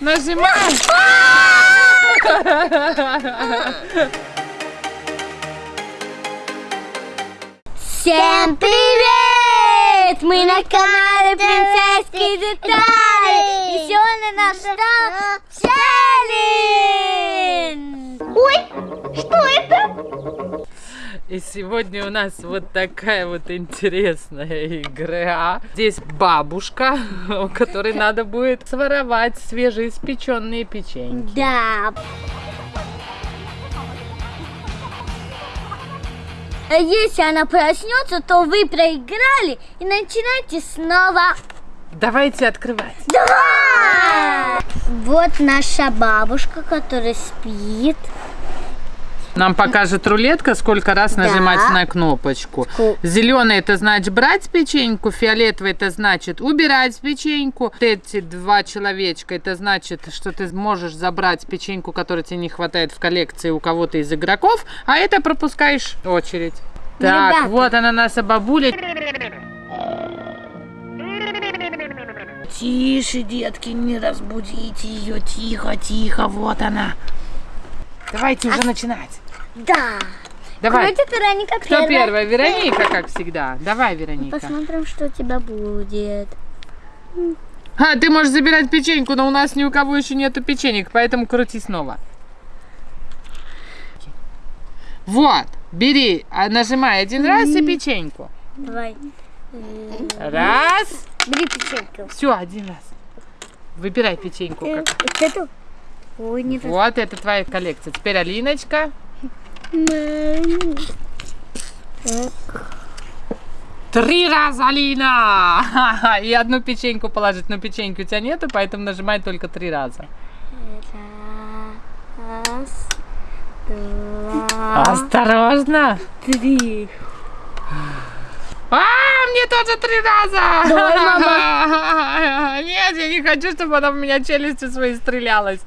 Нажимай! Всем привет! Мы на канале Принцесские детали! И сегодня наш что? Челлендж! Ой, что это? И сегодня у нас вот такая вот интересная игра. Здесь бабушка, у которой надо будет своровать свежеиспеченные печеньки. Да. А Если она проснется, то вы проиграли и начинайте снова. Давайте открывать. Давай! Вот наша бабушка, которая спит. Нам покажет рулетка, сколько раз Да. нажимать на кнопочку. Ку- Зеленый это значит брать печеньку, фиолетовый это значит убирать печеньку. Вот Эти два человечка это значит, что ты можешь забрать печеньку, которой тебе не хватает в коллекции у кого-то из игроков, а это пропускаешь очередь. Ну, Так, ребята. вот она наша бабуля. Тише, детки, не разбудите ее. Тихо, тихо, вот она. Давайте уже начинать. Да. Давай. Крутит Вероника Кто первая? Вероника, как всегда. Давай, Вероника. Посмотрим, что у тебя будет. А, ты можешь забирать печеньку, но у нас ни у кого еще нету печенек, поэтому крути снова. Вот, бери, а, нажимай один раз и печеньку. Давай. Раз. Бери печеньку. Все, один раз. Выбирай печеньку. Э, Как. Вот эту? Ой, не раз- Вот, это твоя коллекция. Теперь Алиночка. Три раза, Алина! Ха-ха, И одну печеньку положить. Но печеньки у тебя нету, поэтому нажимай только три раза. Раз, два, Осторожно! три. А, мне тоже три раза! Давай, мама. Нет, я не хочу, чтобы она в меня челюстью своей стрелялась.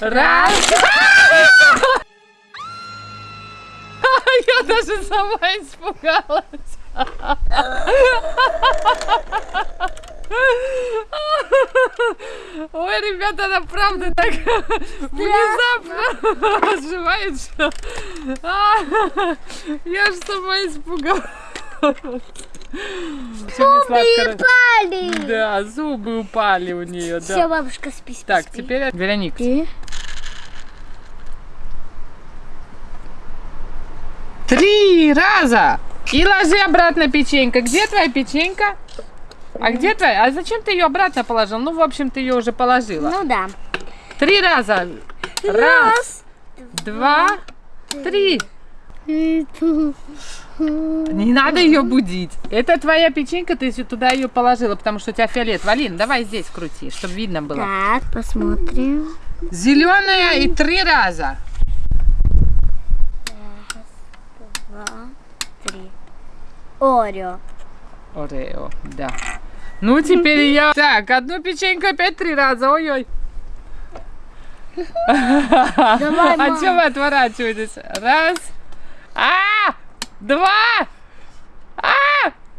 Раз. Я даже сама испугалась. Ой, ребята, она правда так внезапно оживает, что... Я же сама испугалась. Всё, мне сладко. Пали. Да, зубы упали у нее, Все, да. бабушка, спи, спи, Так, спи. теперь Вероника. Ты? Три раза! И ложи обратно печенька. Где твоя печенька? А где твоя? А зачем ты ее обратно положил? Ну, в общем, ты ее уже положила. Ну да. Три раза. Раз, два, три. Не надо ее будить. Это твоя печенька, ты туда ее положила, потому что у тебя фиолет. Валин, давай здесь крути, чтобы видно было. Так, посмотрим. Зеленая и три раза. Два, три. Орео. Орео, да. Ну, теперь я... Так, одну печеньку опять три раза, ой-ой. Давай, А что вы отворачиваетесь? Раз. А! Два! А!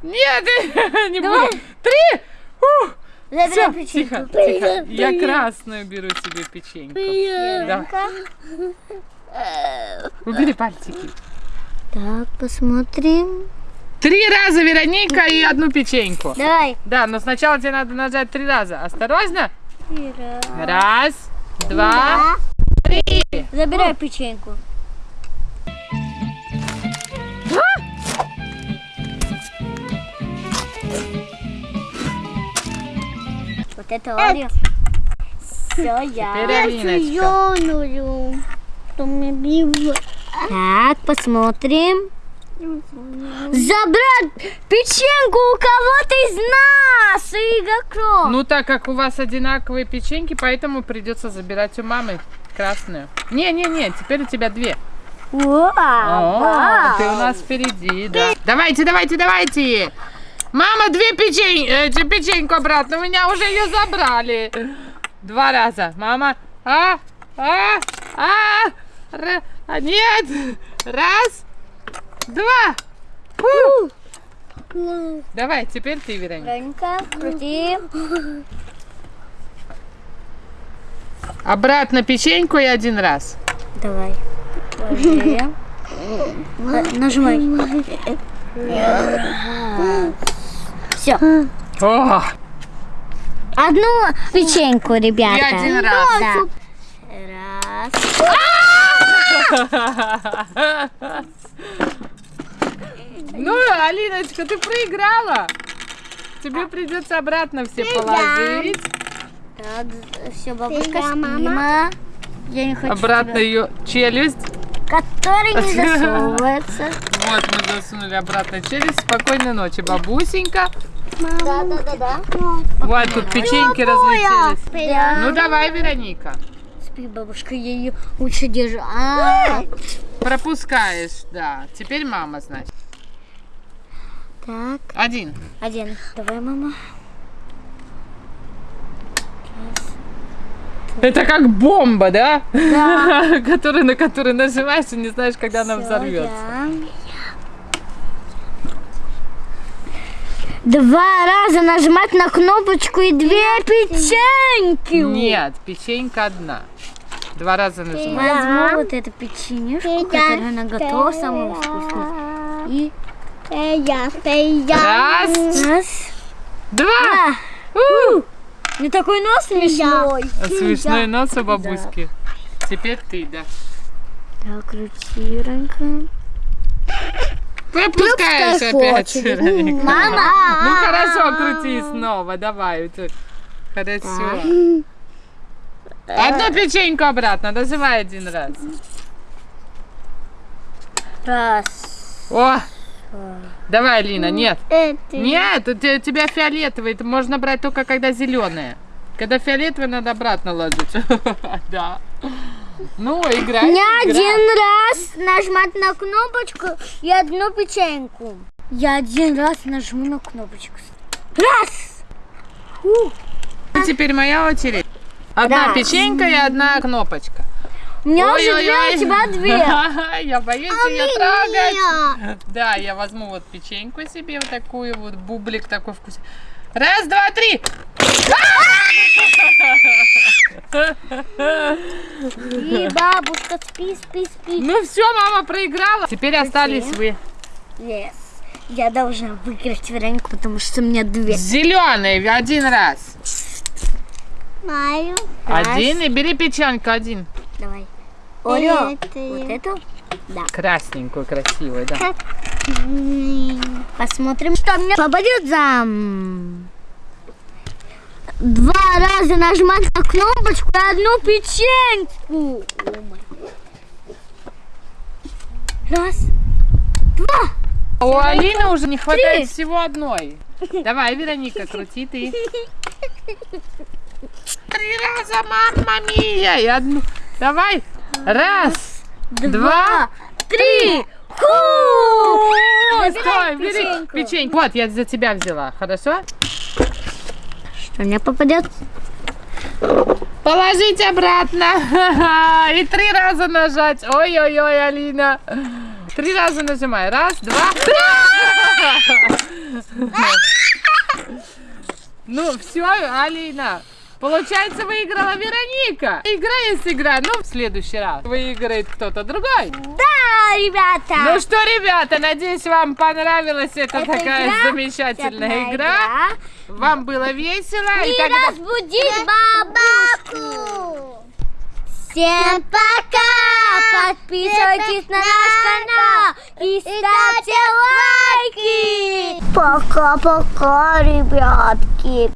Нет, не Давай. буду. Три! Ух! Печеньку. тихо, тихо. Я красную беру себе печеньку. Да. Убери пальчики. Так, посмотрим. Три раза Вероника и одну печеньку. Давай. Да, но сначала тебе надо нажать три раза. Осторожно. Раз, Раз, два, три. Забирай печеньку. Вот это Орео. Все, я. Било? Так, посмотрим. Забрать печеньку у кого-то из нас, игроков. Ну, так как у вас одинаковые печеньки, поэтому придется забирать у мамы красную. Не-не-не, теперь у тебя две. Вау, О, ты у нас впереди, да. Давайте, давайте, давайте. Мама, две печень... эти печеньку обратно. У меня уже ее забрали. Два раза. Мама. А, а, а, а, нет. Раз, два. Фу. Давай, теперь ты, Вероника. Вероника, крути. Обратно печеньку и один раз. Давай. Ложи. Э, Нажимай. Все. О, Одну печеньку, ребята. и один раз. Да. Раз. Ну, Алиночка, ты проиграла. Тебе придется обратно все положить. Так, все, бабушка, спима. Я не хочу. Обратно ее челюсть. Который не засовывается. Вот мы засунули обратно челюсть. Спокойной ночи, бабусенька. Да, да, да, да. Вот тут печеньки разлетелись. Ну давай, Вероника. Спи, бабушка, я ее лучше держу. А, Пропускаешь, да. Теперь мама, значит. Так, Один. один. Давай, мама. Это как бомба, да? Да. Который, на который нажимаешь и не знаешь, когда она взорвется. Два раза нажимать на кнопочку и две печеньки. Нет, печенька одна. Два раза нажимай. Возьму вот эту печенюшку, которая она готова, самую вкусную. И Раз, раз. два. А, У! не такой нос смешной. Смешной нос у бабуськи. Теперь ты, да. Так, крути, Ранка. Пропускаешь Пускай опять. Мама. Ну хорошо, крути снова, давай. Хорошо. Одну печеньку обратно, нажимай один раз. Раз. О! Давай, Лина, нет. Нет, у те- у тебя фиолетовый, это можно брать только когда зеленые. Когда фиолетовый, надо обратно ложить. Да. Ну, играй. Играй. один раз нажимать на кнопочку и одну печеньку. Я один раз нажму на кнопочку. Раз! Теперь моя очередь. Одна печенька и одна кнопочка. У меня уже две, Ой-ой-ой. у тебя две. Я боюсь ее трогать. Да, я возьму вот печеньку себе, вот такую вот, бублик такой вкусный. Раз, два, три. И бабушка, спи, спи, спи. Ну все, мама проиграла. Теперь остались вы. Yes. Я должна выиграть Веронику, потому что у меня две. Зеленый один раз. Знаю. Один и бери печеньку один. Давай. Оля, Это вот эту? Да. Красненькую, красивую, да. Посмотрим, что мне попадется. Два раза нажимать на кнопочку и одну печеньку. Раз, два. У Алины уже не хватает Три. всего одной. Давай, Вероника, крути ты. Три раза, мамма мия. И одну. Давай. Раз, два, три. Ху! Стой, бери печеньку. печеньку. Вот, я за тебя взяла, хорошо? Что мне попадет? Положить обратно. И три раза нажать. Ой-ой-ой, Алина. Три раза нажимай. Раз, два. Ну, все, Алина. Получается, выиграла Вероника. Игра есть игра. Ну, в следующий раз выиграет кто-то другой. Да, ребята. Ну что, ребята, надеюсь, вам понравилась эта Эта такая игра, замечательная Замечательная игра. Вам было весело. И И тогда... разбудить бабушку. Всем пока! Подписывайтесь на наш канал и ставьте лайки! Пока-пока, ребятки!